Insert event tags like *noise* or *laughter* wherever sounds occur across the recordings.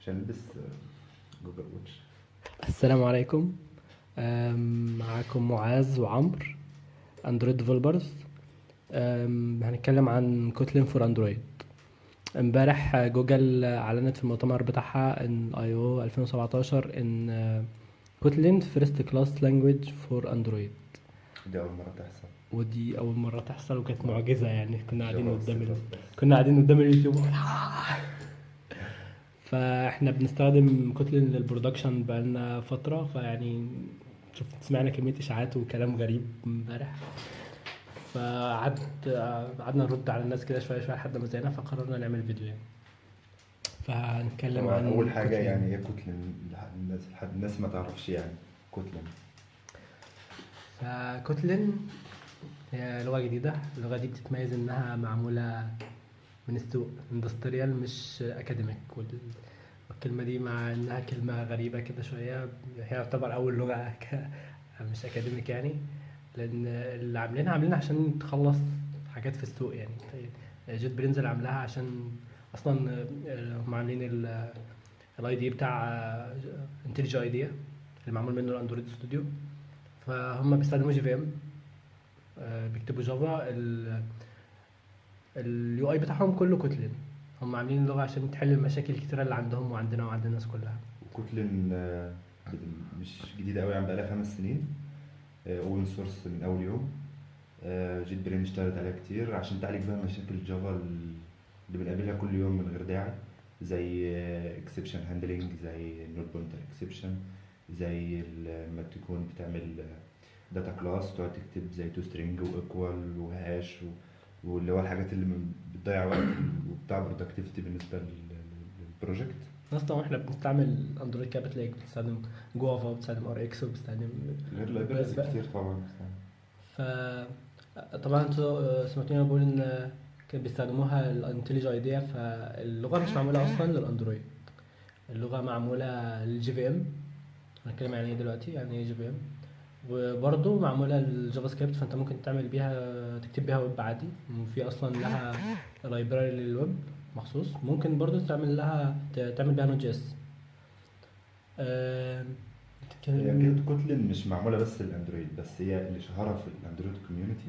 عشان نلبس Google Watch السلام عليكم. معاكم معاذ وعمرو Android developers هنتكلم عن Kotlin for Android امبارح جوجل أعلنت في المؤتمر بتاعها إن I/O 2017 إن Kotlin first class language for Android دي أول مرة تحصل. ودي أول مرة تحصل وكانت معجزة يعني كنا قاعدين قدام ال... كنا قاعدين قدام اليوتيوب. *laughs* فإحنا بنستخدم Kotlin لل production بقالنا فترة فيعني شفت سمعنا كمية إشاعات وكلام غريب امبارح. فقعد قعدنا نرد على الناس كده شوية شوية لحد ما زهقنا فقررنا نعمل فيديو يعني. فهنتكلم عن أول حاجة Kotlin. يعني إيه Kotlin الناس لحد الناس ما تعرفش يعني Kotlin ف Kotlin هي لغة جديدة. اللغة دي بتتميز إنها معمولة من السوق industrial مش academic والكلمة دي مع إنها كلمة غريبة كده شوية. هي تعتبر أول لغة *laughs* مش academic يعني. لأن اللي عاملينها عاملينها عشان تخلص حاجات في السوق يعني. JetBrains اللي عاملاها عشان أصلا هم عاملين ال IDE بتاع IntelliJ IDEA اللي معمول منه ال Android Studio فهم بيستخدموا JVM بيكتبوا Java ال UI بتاعهم كله Kotlin هم عاملين اللغة عشان تحل المشاكل الكتيرة اللي عندهم وعندنا وعند الناس كلها. و Kotlin آه، مش جديدة أوي يعني بقالها خمس سنين. Open source من أول يوم. آه، JetBrains اشتغلت عليها كتير عشان تعالج بقى مشاكل Java اللي بنقابلها كل يوم من غير داعي. زي exception handling زي ال null pointer exception زي لما تكون بتعمل data class تقعد تكتب زي toString و equal و hash و- واللي هو الحاجات اللي من- بتضيع وقت وبتاع productivity بالنسبة لل- لل project الناس طبعا إحنا بنستعمل Android كده بتلاقيك بتستخدم Guava وبتستخدم Rx وبتستخدم غير libraries كتير طبعا ف طبعا أنتوا سمعتوني بقول إن كان بيستخدموها ال IntelliJ IDEA فاللغة مش معمولة أصلا لل Android. اللغة معمولة لل JVM هنتكلم عن إيه دلوقتي؟ يعني إيه JVM وبرضه معمولة لل JavaScript فأنت ممكن تعمل بيها تكتب بيها ويب عادي. وفي أصلا لها library لل web مخصوص. ممكن برضه تعمل لها تعمل بيها Node.js آم، هي Kotlin مش معمولة بس لل Android بس هي اللي شهرها في ال Android community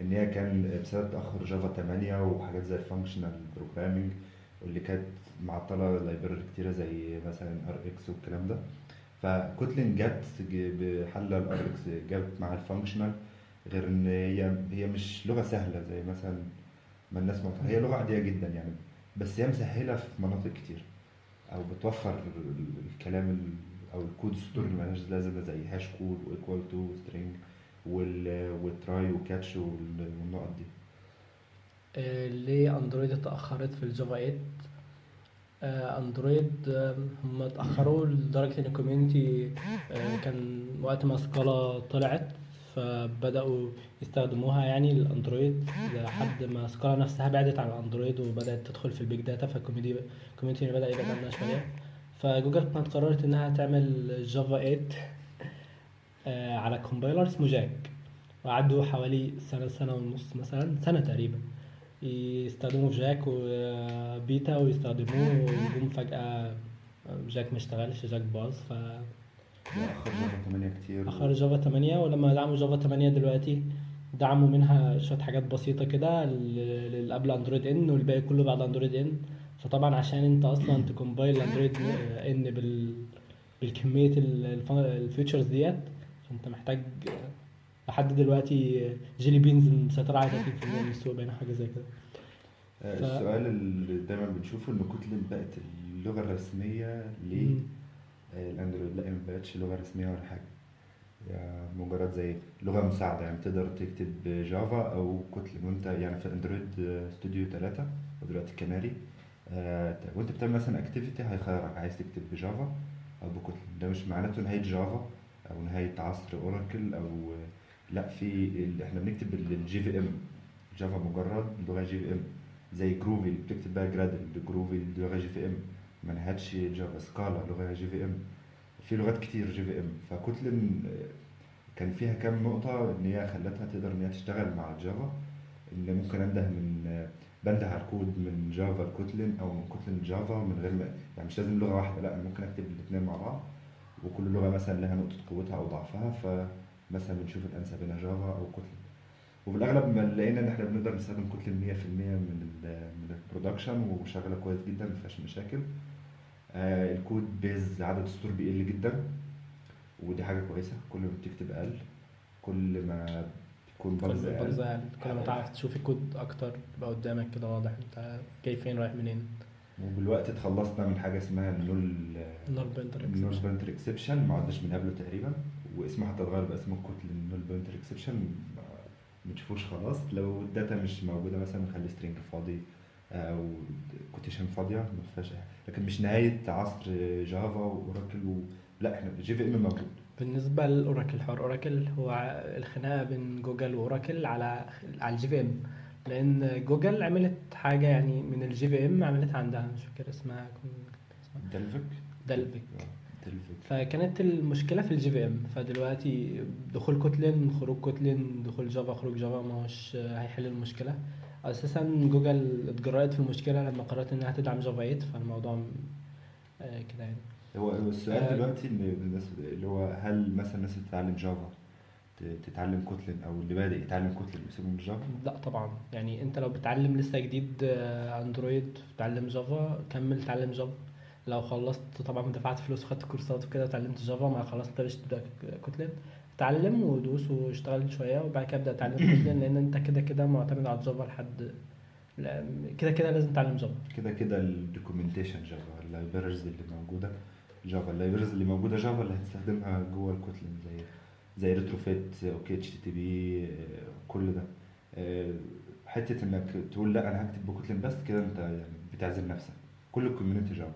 إن هي كان بسبب تأخر Java 8 وحاجات زي ال functional programming واللي كانت معطلة library كتيرة زي مثلا Rx والكلام ده. ف Kotlin جت بحل ال Rx جت مع ال functional غير إن هي هي مش لغة سهلة زي مثلا ما الناس معتقدة هي لغة عادية جدا يعني بس هي مسهلة في مناطق كتير أو بتوفر ال- الكلام ال- أو الكود ستور اللي ملهاش لازمة زي hashCode و equal toString وال try و catch والنقط دي. آه، ليه Android اتأخرت في ال Java 8 آه، Android آه، هم اتأخروا لدرجة إن ال community آه، كان وقت ما Scala طلعت فبدأوا يستخدموها يعني لل Android لحد ما Scala نفسها بعدت عن ال Android وبدأت تدخل في ال big data فال community ال community بدأ يبعد عنها شوية. فجوجل كانت قررت إنها تعمل Java 8 آه، على compiler اسمه Jack وقعدوا حوالي سنة سنة ونص مثلا سنة تقريبا. يستخدموا Jack و beta ويستخدموه ويقوم فجأة Jack مشتغلش Jack باظ فأخر اخر Java 8 كتير Java 8 ولما دعموا Java 8 دلوقتي دعموا منها شوية حاجات بسيطة كده لل- اللي قبل Android N والباقي كله بعد Android N فطبعا عشان انت أصلا ت compile Android ان بال بالكمية ال features ديت فانت محتاج لحد دلوقتي Jelly Bean مسيطرة على 30% من السوق باين حاجة زي كده. آه، ف- السؤال اللي دايما بنشوفه إن Kotlin بقت اللغة الرسمية. لل Android لا هي ما بقتش لغة رسمية ولا حاجة. هي مجرد زي لغة مساعدة يعني تقدر تكتب Java أو Kotlin. وأنت يعني في Android Studio 3 ودلوقتي كناري آه، وأنت بتعمل مثلا activity هيخيرك عايز تكتب ب Java أو ب Kotlin. ده مش معناته نهاية Java أو نهاية عصر Oracle أو لا في إحنا بنكتب ال JVM Java مجرد لغة JVM زي Groovy اللي بتكتب بقى Gradle Groovy لغة JVM منهجش Java Scala لغة JVM في لغات كتير JVM ف Kotlin آه، كان فيها كام نقطة إن هي خلتها تقدر إن هي تشتغل مع ال Java إن ممكن أنده من آه، بنده على الكود من Java ل Kotlin أو من Kotlin ل Java من غير ما يعني مش لازم لغة واحدة لا أنا ممكن أكتب الاثنين مع بعض. وكل لغة مثلا لها نقطة قوتها أو ضعفها فمثلا بنشوف الانسب بين Java أو Kotlin. وفي الأغلب لقينا إن إحنا بنقدر نستخدم Kotlin 100% من ال من ال production وشغالة كويس جدا ما فيهاش مشاكل. آه ال code base عدد السطور بيقل جدا ودي حاجة كويسة. كل ما بتكتب أقل كل ما بتكون bugs أقل. يعني كل ما تعرف تشوف الكود أكتر يبقى قدامك كده واضح أنت جاي فين رايح منين. وبالوقت اتخلصنا من حاجة اسمها ال null pointer ال null exception ما عدناش بنقابله تقريبا. واسمه حتى اتغير بقى اسمه Kotlin ال null pointer exception ما بنشوفوش خلاص. لو ال data مش موجودة مثلا نخلي string فاضي أو quotation فاضية. ما فيهاش. لكن مش نهاية عصر Java و Oracle و... لا إحنا JVM موجود. بالنسبة لل Oracle حوار Oracle هو الخناقة بين Google و Oracle على على ال JVM لأن جوجل عملت حاجة يعني من ال JVM عملتها عندها مش فاكر اسمها اسمها Dalvik Dalvik فكانت المشكلة في ال JVM. فدلوقتي دخول Kotlin خروج Kotlin دخول Java خروج Java ما هوش هيحل المشكلة. أساسا جوجل اتجرأت في المشكلة لما قررت إنها تدعم Java 8 فالموضوع آه، كده يعني. هو السؤال آه. دلوقتي الناس اللي هو هل مثلا الناس اللي بتتعلم Java تتعلم Kotlin أو اللي بادئ يتعلم Kotlin يسيبهم Java؟ لا طبعا. يعني أنت لو بتتعلم لسه جديد آه، Android بتتعلم Java كمل تعلم Java. لو خلصت طبعا دفعت فلوس وخدت كورسات وكده اتعلمت Java ما خلاص انت تبدا Kotlin اتعلم ودوس واشتغل شوية وبعد كده أبدأ أتعلم Kotlin لأن أنت كده كده معتمد على ال Java لحد كده كده لازم تتعلم Java كده كده ال documentation Java ال libraries اللي موجودة Java ال libraries اللي موجودة Java اللي هتستخدمها جوه ال Kotlin زي زي ريتروفيت أوكي اتش تي تي بي كل ده. حتة إنك تقول لا أنا هكتب ب Kotlin بس كده أنت يعني بتعزل نفسك. كل ال community Java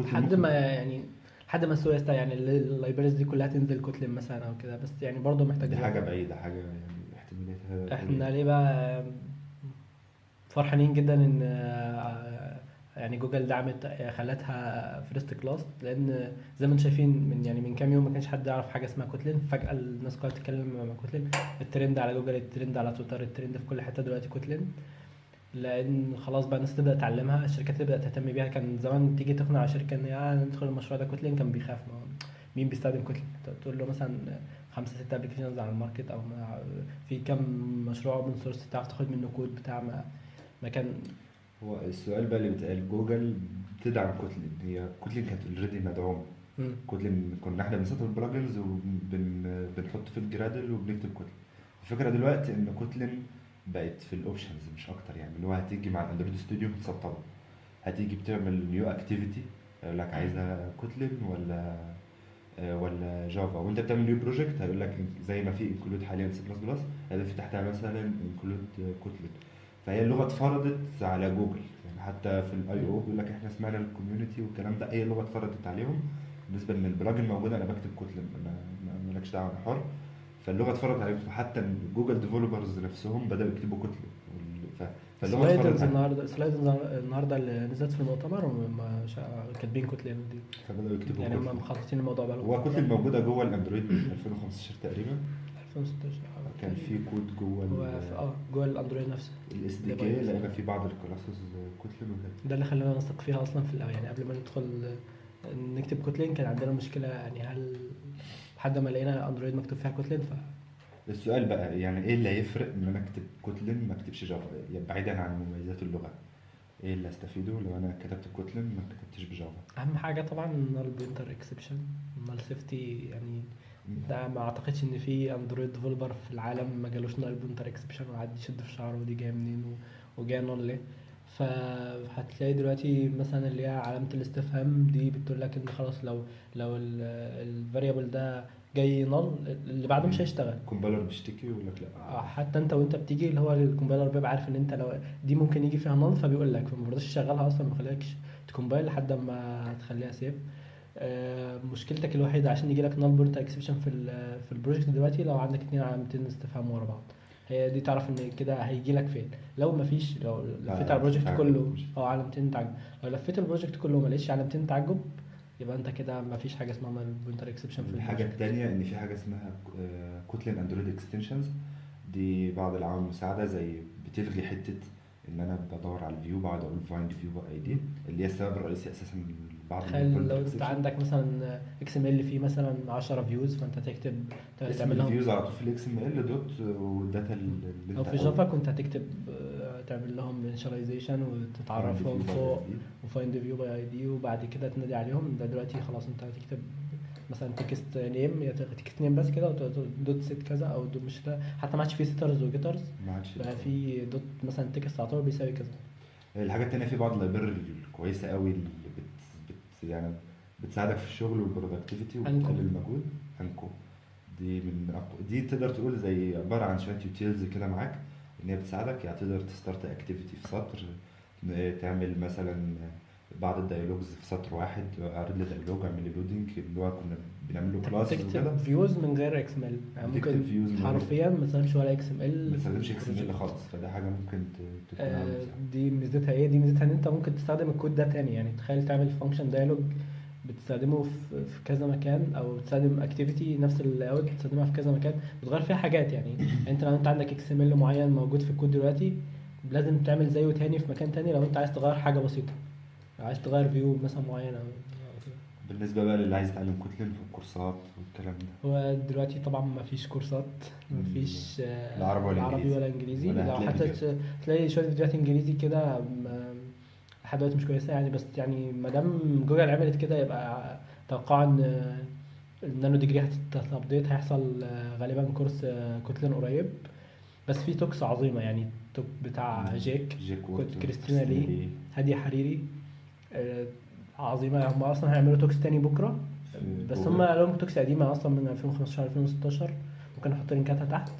لحد ما يعني لحد ما السوق يستوعب يعني ال libraries دي كلها تنزل Kotlin مثلا أو كده. بس يعني برضه محتاج دي حاجة. بعيدة حاجة يعني احتماليتها إحنا. ليه بقى فرحانين جدا إن يعني جوجل دعمت خلتها first class لأن زي ما أنتم شايفين من يعني من كام يوم ما كانش حد يعرف حاجة اسمها Kotlin. فجأة الناس كلها بتتكلم عن Kotlin. الترند على Google ال trend على Twitter ال trend في كل حتة دلوقتي Kotlin. لأن خلاص بقى الناس تبدأ تعلمها الشركات تبدأ تهتم بيها. كان زمان تيجي تقنع شركة إن آه ندخل المشروع ده Kotlin. كان بيخاف. ما مين بيستخدم Kotlin؟ تقول له مثلا خمسة ستة applications على ال market أو في كم مشروع open source تعرف تاخد منه كود بتاع ما ما كان هو السؤال بقى اللي بيتقال جوجل بتدعم Kotlin. هي Kotlin كانت already مدعومة. Kotlin كنا إحنا بنسطب ال plugins وبنحط في ال Gradle وبنكتب Kotlin. الفكرة دلوقتي إن Kotlin بقت في ال options مش أكتر يعني اللي هو هتيجي مع ال Android Studio تسطبه هتيجي بتعمل new activity يقول لك عايزها Kotlin ولا آه، ولا Java وانت بتعمل new project هيقول لك زي ما في include حاليا C++ في تحتها مثلا include Kotlin فهي اللغة اتفرضت على جوجل يعني حتى في ال I/O بيقول لك إحنا سمعنا ال community والكلام ده هي اللغة اتفرضت عليهم. بالنسبة ان ال plugin موجودة أنا بكتب Kotlin مالكش دعوة أنا حر. فاللغة اتفرضت عليهم فحتى Google developers نفسهم بدأوا يكتبوا ف- فاللغة sliders عليهم. النهارده sliders النهارده اللي نزلت في المؤتمر كاتبين Kotlin دي. فبدأوا يكتبوا يعني هم مخططين الموضوع بقى هو Kotlin موجودة جوه ال Android من 2015 تقريبا. 2016 كان في كود جوه آه جوه ال Android نفسه. ال SDK. لقينا في بعض ال classes Kotlin وكده ده اللي خلانا نثق فيها أصلا في الأول. يعني قبل ما ندخل آه، نكتب Kotlin كان عندنا مشكلة يعني هل لحد ما لقينا Android مكتوب فيها Kotlin ف السؤال بقى يعني إيه اللي هيفرق إن أنا أكتب Kotlin ما أكتبش Java يعني بعيدا عن مميزات اللغة. إيه اللي استفيده لو أنا كتبت Kotlin ما كتبتش ب Java أهم حاجة طبعا ال null pointer exception ال null safety يعني ده ما أعتقدش إن في Android developer في العالم ما جالوش null pointer exception وقعد يشد في شعره ودي جاية منين وجاية null ليه؟ فهتلاقي دلوقتي مثلا اللي هي علامة الاستفهام دي بتقول لك إن خلاص لو لو ال variable ده جاي null اللي بعده مش هيشتغل. compiler بيشتكي ويقول لك لأ. حتى أنت وأنت بتيجي اللي هو ال compiler بيبقى عارف إن أنت لو دي ممكن يجي فيها null فبيقول لك فما برضاش يشغلها أصلا ما يخليكش ت compile لحد ما تخليها safe آه، مشكلتك الوحيدة عشان يجي لك null pointer exception في في ال project دلوقتي لو عندك اتنين علامتين استفهام ورا بعض. هي دي تعرف إن كده هيجي لك فين. لو مفيش لو لفيت على ال project. كله آه علامتين تعجب. لو لفيت ال project كله وما لقيتش علامتين تعجب يبقى أنت كده مفيش حاجة اسمها pointer exception في الحاجة الثانية إن في حاجة اسمها Kotlin Android extensions دي بعض العوامل المساعدة زي بتلغي حتة إن أنا بدور على ال view بقعد أقول find view by ID اللي هي السبب الرئيسي أساسا بعض تخيل لو أنت. عندك مثلا XML فيه مثلا 10 views فأنت تكتب تعمل لهم ال views على طول في ال XML دوت وال data اللي أو في Java كنت هتكتب آه، تعمل لهم initialization وتتعرفهم فوق و find view by ID وبعد كده تنادي عليهم ده دلوقتي خلاص أنت هتكتب مثلا text name يا text name بس كده وت- dot set كذا أو dot مش ده. حتى ما عادش في setters و getters. ما عادش بقى في dot مثلا text على طول بيساوي كذا. الحاجات التانية في بعض ال library الكويسة قوي اللي بت, بت يعني بتساعدك في الشغل وال productivity. وبتقلل المجهود. Anko. دي من أقوى دي تقدر تقول زي عبارة عن شوية utils كده معاك إن هي بتساعدك. يعني تقدر ت start activity في سطر تعمل مثلا بعض ال dialogs في سطر واحد أعرض لي dialog أعمل لي loading اللي هو كنا بنعمل له class بتكتب views من غير XML يعني ممكن حرفيا ما تستخدمش ولا XML ما تستخدمش XML خالص. فده حاجة ممكن تكون آه،. دي ميزتها إيه؟ دي ميزتها إن أنت ممكن تستخدم الكود ده تاني. يعني تخيل تعمل function dialog بتستخدمه في كذا مكان أو بتستخدم activity نفس ال layout بتستخدمها في كذا مكان. بتغير فيها حاجات يعني. *coughs* أنت لو أنت عندك XML معين موجود في الكود دلوقتي لازم تعمل زيه تاني في مكان تاني لو أنت عايز تغير حاجة بسيطة. عايز تغير view مثلا معين أو أو كده. بالنسبة بقى للي عايز يتعلم Kotlin في الكورسات والكلام ده. هو دلوقتي طبعا ما فيش كورسات ما فيش آه، لا عربي ولا عربي إنجليزي. ولا انجليزي ولا لو حتى تلاقي شوية فيديوهات إنجليزي كده لحد دلوقتي مش كويسة يعني بس يعني ما دام جوجل عملت كده يبقى توقع إن ال nanodegree هت update هيحصل غالبا course Kotlin قريب. بس في talks عظيمة يعني talk بتاع Jake Jake Christina Lee. Hadi Hariri. عظيمة. هم أصلا هيعملوا talks تاني بكرة. بس. هم لهم talks قديمة أصلا من 2015 2016 ممكن نحط لينكاتها تحت.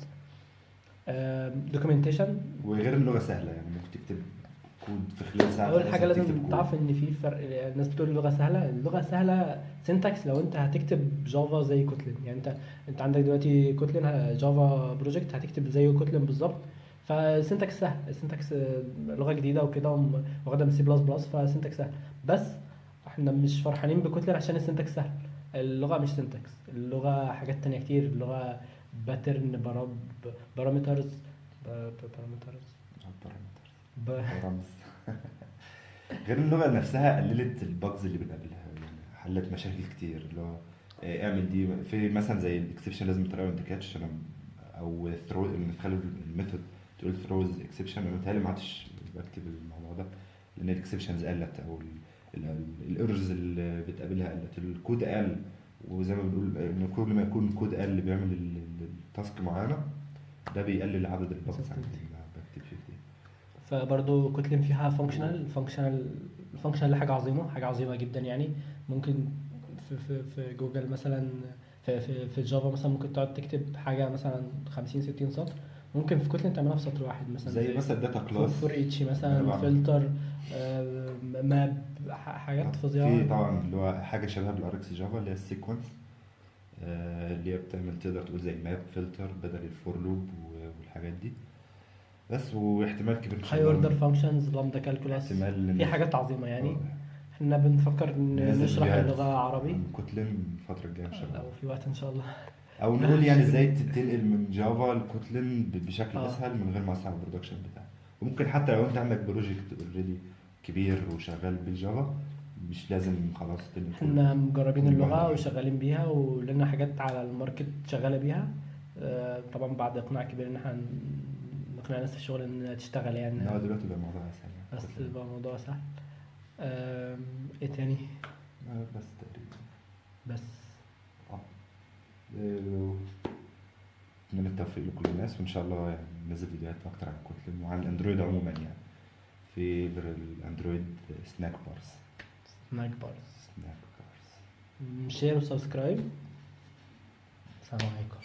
documentation وغير اللغة سهلة يعني. ممكن تكتب كود في خلال ساعة أول حاجة لازم. تعرف إن في فرق الناس بتقول اللغة سهلة. اللغة سهلة syntax لو أنت هتكتب Java زي Kotlin يعني أنت أنت عندك دلوقتي Kotlin Java project هتكتب زيه Kotlin بالظبط. فال syntax سهل. ال syntax آه، لغة جديدة وكده وم- واخدة من C plus plus فال syntax سهل. بس إحنا مش فرحانين ب Kotlin عشان ال syntax سهل. اللغة مش syntax اللغة حاجات تانية كتير. اللغة باترن بارامترز بارامترز بارامتر رمز غير اللغة نفسها قللت الباجز اللي بنقابلها يعني حلت مشاكل كتير. اللي هو آه، اعمل دي في مثلا زي الاكسبشن لازم تراي اند كاتش أو ثرو نخلي الميثود تقول ثروز اكسبشن أنا متهيألي ما عادش بكتب الموضوع ده لأن الاكسبشنز قلت أو الايرورز اللي بتقابلها قلت. الكود قل وزي ما بنقول إن كل ما يكون الكود قل بيعمل ال- ال- ال task معينة ده بيقلل عدد عندي اللي بكتب فيه فبرضه Kotlin فيها functional functional ال functional حاجة عظيمة حاجة عظيمة جدا يعني. ممكن في في في جوجل مثلا في في في ال Java مثلا ممكن تقعد تكتب حاجة مثلا 50 60 سطر ممكن في Kotlin تعملها في سطر واحد مثلا. زي مثلا data class for each مثلا. فلتر map حاجات فظيعة. في طبعا اللي هو حاجة شبه بال RxJava اللي هي ال sequence اللي هي بتعمل تقدر تقول زي map filter بدل ال for loop والحاجات دي. بس واحتمال كبير إن شاء higher order functions lambda calculus في حاجات عظيمة يعني. إحنا بنفكر نشرح اللغة عربي. عن Kotlin الفترة الجاية إن شاء الله. لو في وقت إن شاء الله. أو نقول يعني إزاي تنقل من Java ل Kotlin بشكل آه. أسهل من غير ما تصعب ال production بتاعك وممكن حتى لو أنت عندك project already كبير وشغال بال Java مش لازم خلاص إحنا مجربين واحد. وشغالين بيها ولنا حاجات على ال market شغالة بيها. آه، طبعا بعد إقناع كبير إن إحنا نقنع الناس في الشغل إنها تشتغل يعني. لا دلوقتي بقى الموضوع أسهل. بس يبقى الموضوع سهل إيه تاني؟ آه، بس تقريبا. بس. آه، من التوفيق لكل الناس وإن شاء الله ننزل فيديوهات أكتر عن الكتلم وعن الأندرويد عموما يعني. في الأندرويد سناك بارز سناك بارز سناك بارز شير وسبسكرايب السلام عليكم.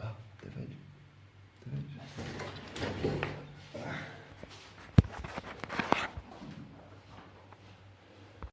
آه،